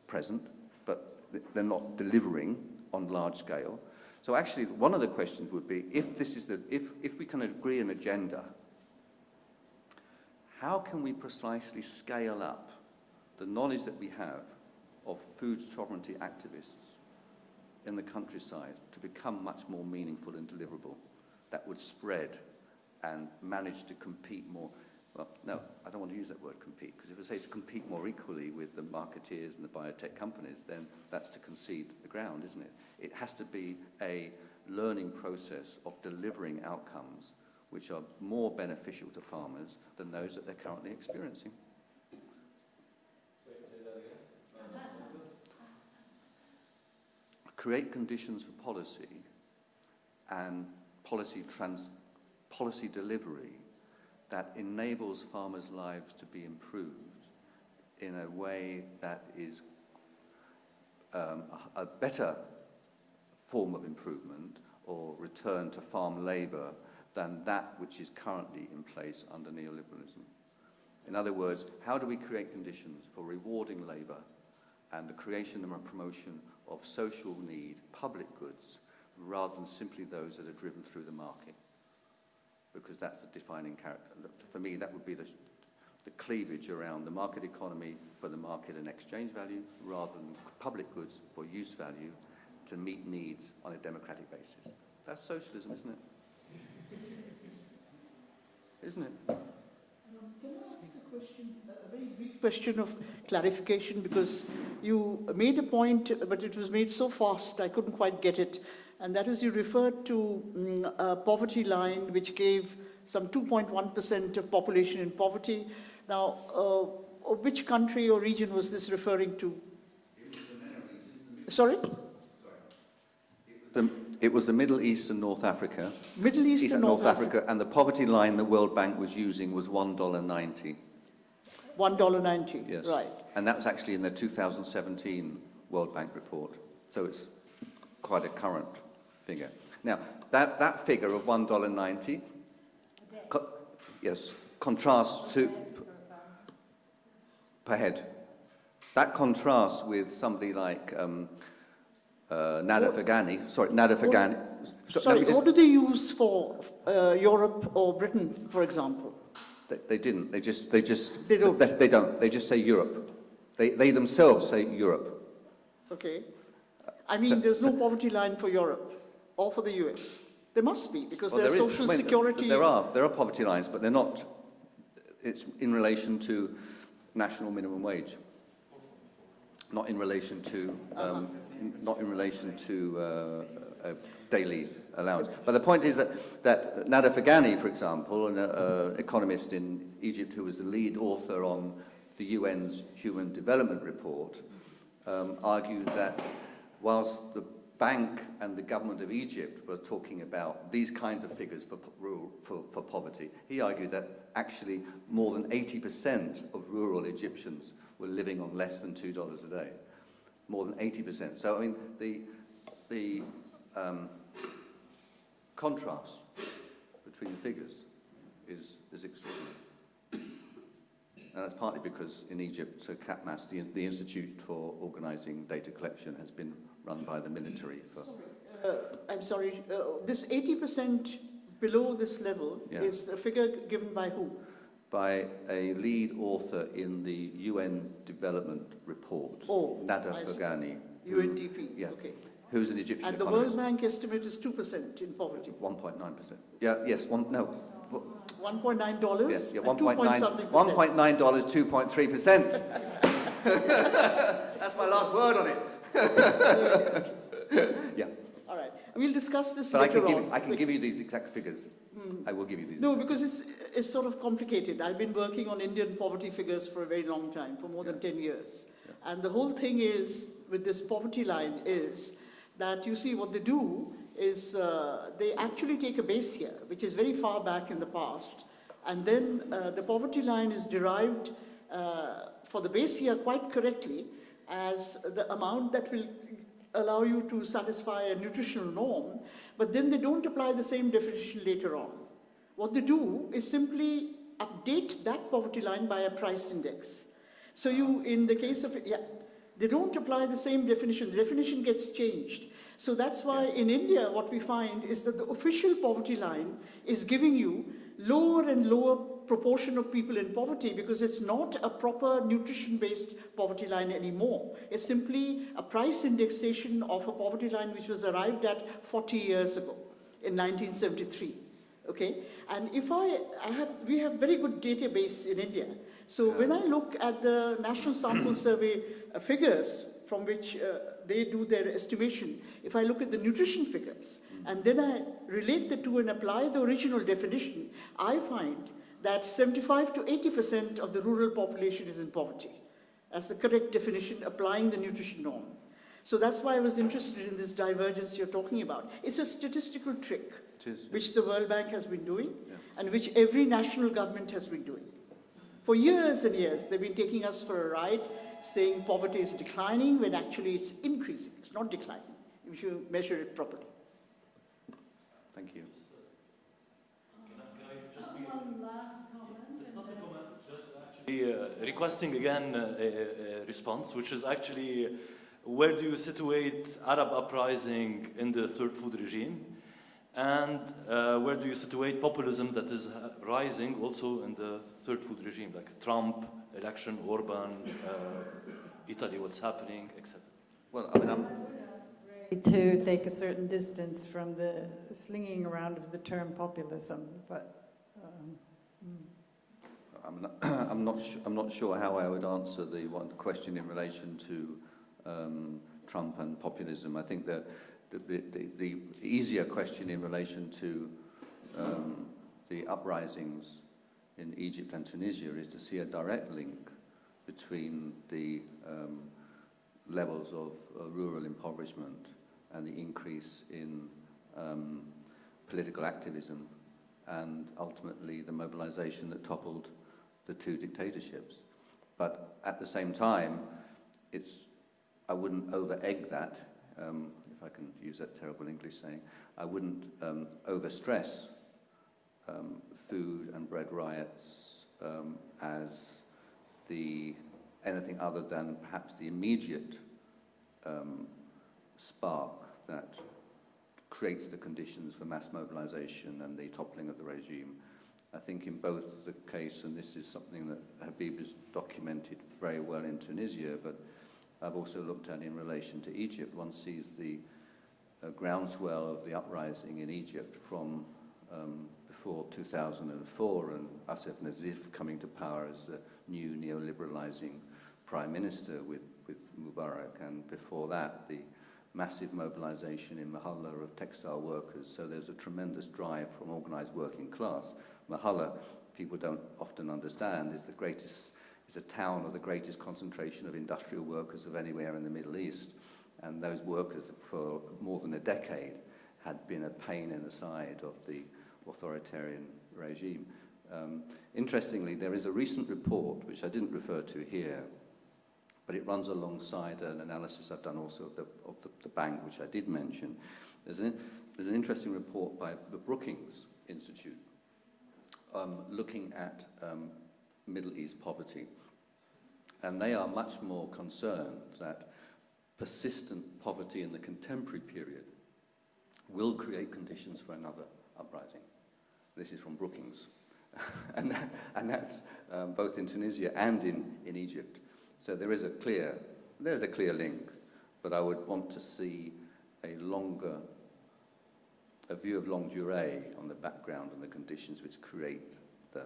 present, but they're not delivering on large scale. So actually, one of the questions would be, if this is the, if, if we can agree an agenda, how can we precisely scale up the knowledge that we have of food sovereignty activists in the countryside to become much more meaningful and deliverable that would spread and manage to compete more. Well, no, I don't want to use that word compete, because if I say to compete more equally with the marketeers and the biotech companies, then that's to concede the ground, isn't it? It has to be a learning process of delivering outcomes which are more beneficial to farmers than those that they're currently experiencing. create conditions for policy and policy, trans, policy delivery that enables farmers' lives to be improved in a way that is um, a a better form of improvement or return to farm labour than that which is currently in place under neoliberalism. In other words, how do we create conditions for rewarding labour and the creation and promotion of social need, public goods, rather than simply those that are driven through the market? Because that's the defining character. For me, that would be the, the cleavage around the market economy for the market and exchange value, rather than public goods for use value to meet needs on a democratic basis. That's socialism, isn't it? Isn't it? Can I ask a question, a very brief question of clarification, because you made a point, but it was made so fast, I couldn't quite get it. And that is, you referred to mm, a poverty line which gave some 2.1% of population in poverty. Now, uh, which country or region was this referring to? Sorry? The, it was the Middle East and North Africa, Middle East, East and North, Africa. and the poverty line the World Bank was using was $1.90. $1.90, Yes. right. And that was actually in the 2017 World Bank report. So it's quite a current figure. Now, that, that figure of $1.90, co- yes, contrasts to, per head. That contrasts with somebody like um, uh, Nader Fergany, sorry, Nader Fergany. So Sorry, just- what do they use for uh, Europe or Britain, for example? They, they didn't. They just, they just, They don't. They, they don't. They just say Europe. They, they themselves say Europe. Okay. I mean, there's no poverty line for Europe or for the US. There must be, because Well, there's there is- social security. There are, there are poverty lines, but they're not, it's in relation to national minimum wage. Not in relation to, um, not in relation to uh, a daily allowance. But the point is that, that Nader Fergany, for example, an uh, economist in Egypt who was the lead author on the UN's Human Development Report, um, argued that whilst the bank and the government of Egypt were talking about these kinds of figures for, rural, for, for poverty, he argued that actually more than 80% of rural Egyptians were living on less than $2 a day. More than 80%. So, I mean, the, the um, contrast between the figures is, is extraordinary. And that's partly because in Egypt, so CAPMAS, the, the Institute for Organising Data Collection, has been run by the military for... Uh, I'm sorry, uh, this 80% below this level Yeah. is a figure given by who? by a lead author in the UN Development Report, Oh, Nada I see. Who- UNDP, yeah. okay. who's an Egyptian And the economist. World Bank estimate is 2% in poverty. 1.9%. Yeah, yes, one, no. $1.9 yeah, and 2 point 1.9 something percent. $1.9, dollars, 2.3%. That's my last word on it. yeah, All right, we'll discuss this but I later can, on. give, I can give you these exact figures. I will give you these. No, because it's, it's sort of complicated. I've been working on Indian poverty figures for a very long time, for more than 10 years. And the whole thing is, with this poverty line, is that you see what they do is uh, they actually take a base year, which is very far back in the past, and then uh, the poverty line is derived uh, for the base year quite correctly as the amount that will allow you to satisfy a nutritional norm, but then they don't apply the same definition later on. What they do is simply update that poverty line by a price index. So you, in the case of, yeah, they don't apply the same definition. The definition gets changed. So that's why in India, what we find is that the official poverty line is giving you lower and lower proportion of people in poverty because it's not a proper nutrition-based poverty line anymore. It's simply a price indexation of a poverty line which was arrived at 40 years ago in 1973. Okay, and if I, I have, we have very good database in India. So when I look at the National Sample Survey uh, figures from which uh, they do their estimation, if I look at the nutrition figures and then I relate the two and apply the original definition, I find that 75 to 80% of the rural population is in poverty. As the correct definition, applying the nutrition norm. So that's why I was interested in this divergence you're talking about. It's a statistical trick is, which the World Bank has been doing Yeah. and which every national government has been doing For years and years, they've been taking us for a ride, saying poverty is declining when actually it's increasing. It's not declining if you measure it properly. Thank you. Be, uh, requesting again uh, a, a response, which is actually where do you situate Arab uprising in the third food regime? And uh, where do you situate populism that is uh, rising also in the third food regime, like Trump, election, Orban, uh, Italy, what's happening, etc. Well, I mean, I'm, To take a certain distance from the slinging around of the term populism, but I'm not, I'm not, I'm not sure how I would answer the one question in relation to um, Trump and populism. I think that the, the, the easier question in relation to um, the uprisings in Egypt and Tunisia is to see a direct link between the um, levels of uh, rural impoverishment and the increase in um, political activism and ultimately the mobilization that toppled the two dictatorships. But at the same time, it's, I wouldn't over-egg that, um, if I can use that terrible English saying. I wouldn't um, over-stress um, food and bread riots um, as the anything other than perhaps the immediate um, spark that creates the conditions for mass mobilization and the toppling of the regime. I think in both the case, and this is something that Habib has documented very well in Tunisia, but I've also looked at in relation to Egypt, one sees the uh, groundswell of the uprising in Egypt from um, before 2004 and Asif Nazif coming to power as the new neoliberalizing prime minister with, with Mubarak, and before that, the massive mobilization in Mahalla of textile workers. So there's a tremendous drive from organized working class. Mahalla, people don't often understand, is the greatest, is a town of the greatest concentration of industrial workers of anywhere in the Middle East. And those workers, for more than a decade, had been a pain in the side of the authoritarian regime. Um, interestingly, there is a recent report, which I didn't refer to here, but it runs alongside an analysis I've done also of the, of the, the bank, which I did mention. There's an, there's an interesting report by the Brookings Institute um, looking at um, Middle East poverty. And they are much more concerned that persistent poverty in the contemporary period will create conditions for another uprising. This is from Brookings. and, that, and that's um, both in Tunisia and in, in Egypt. So there is a clear, there's a clear link, but I would want to see a longer, a view of long durée on the background and the conditions which create the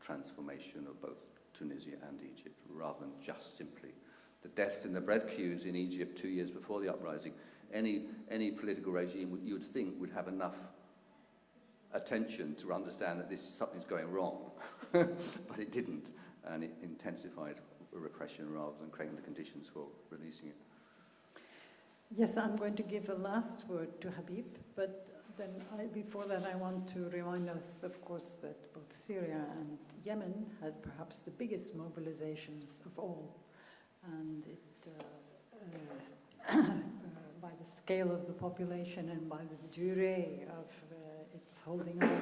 transformation of both Tunisia and Egypt, rather than just simply the deaths in the bread queues in Egypt two years before the uprising. Any, any political regime you would think would have enough attention to understand that this is something's going wrong, but it didn't, and it intensified repression rather than creating the conditions for releasing it. yes, I'm going to give a last word to Habib, but then I, before that I want to remind us, of course, that both Syria and Yemen had perhaps the biggest mobilizations of all, and it, uh, uh, by the scale of the population and by the durée of uh, its holding on,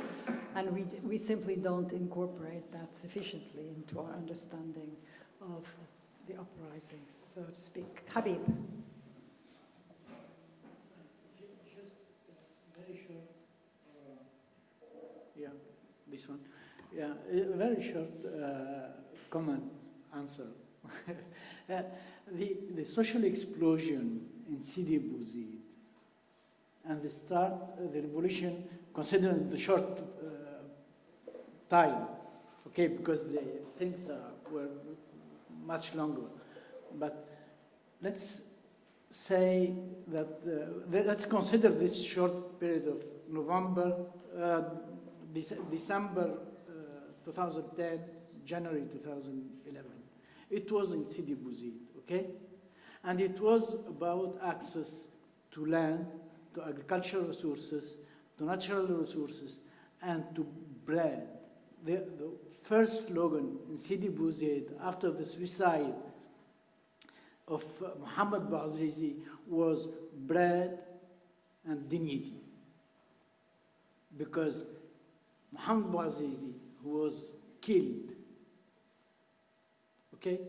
and we, we simply don't incorporate that sufficiently into our understanding of the uprisings, so to speak. Habib. Just uh, very short, uh, yeah, this one. Yeah, a very short uh, comment, answer. uh, the, the social explosion in Sidi Bouzid and the start, uh, the revolution, considering the short time, okay, because the things were much longer. But let's say that, uh, let's consider this short period of November, uh, December uh, 2010, January 2011. It was in Sidi Bouzid, okay? And it was about access to land, to agricultural resources, to natural resources, and to bread, the, the first slogan in Sidi Bouzid after the suicide of uh, Muhammad Bouazizi was bread and dignity. Because Muhammad Bouazizi, who was killed, okay,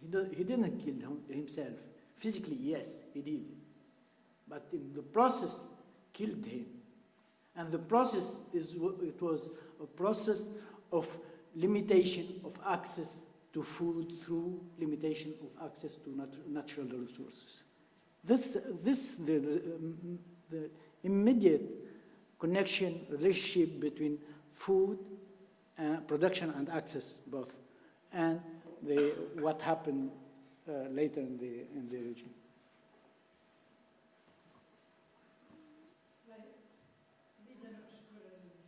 he, do, he didn't kill him, himself. Physically, yes, he did. But in the process, killed him. And the process is, it was a process of limitation of access to food through limitation of access to nat natural resources. This, this the, um, the immediate connection, relationship between food, uh, production and access both, and the, what happened uh, later in the, in the region.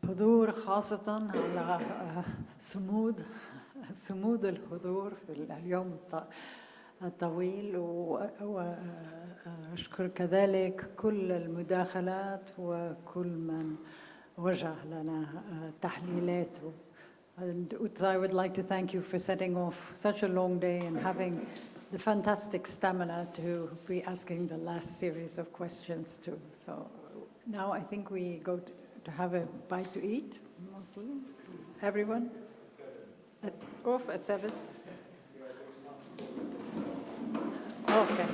حضور خاصة على آه، صمود صمود الحضور في اليوم الط- الطويل وأشكر كذلك كل المداخلات وكل من وجه لنا تحليلاته. And I would like to thank you for setting off such a long day and having the fantastic stamina to be asking the last series of questions too. So now I think we go to, to have a bite to eat, mostly. Everyone? At, off at seven? Okay.